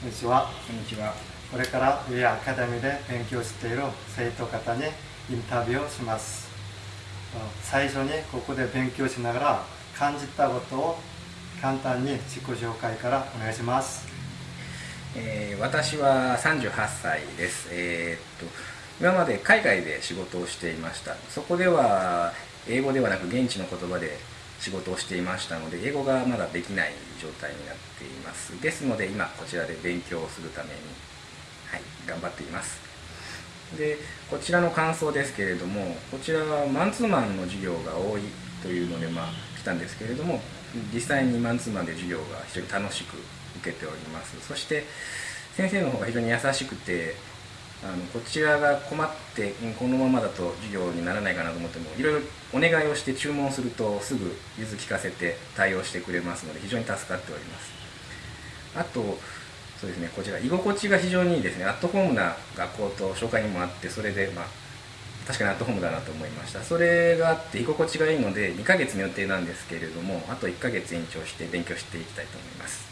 こんにちは。こんにちは。これからウェアアカデミーで勉強している生徒方にインタビューをします。最初にここで勉強しながら感じたことを簡単に自己紹介からお願いします。えー私は38歳です。えーっと今まで海外で仕事をしていました。そこでは英語ではなく現地の言葉で仕事をしていましたので、英語がまだできない状態になっています。ですので今こちらで勉強をするために、はい、頑張っています。で、こちらの感想ですけれども、こちらはマンツーマンの授業が多いというので、まあ、来たんですけれども、実際にマンツーマンで授業が非常に楽しく受けております。そして、先生の方が非常に優しくて、あのこちらが困ってこのままだと授業にならないかなと思ってもいろいろお願いをして注文するとすぐ融通聞かせて対応してくれますので非常に助かっております。あとそうですねこちら居心地が非常にいいですねアットホームな学校と紹介にもあってそれでまあ確かにアットホームだなと思いました。それがあって居心地がいいので2ヶ月の予定なんですけれどもあと1ヶ月延長して勉強していきたいと思います。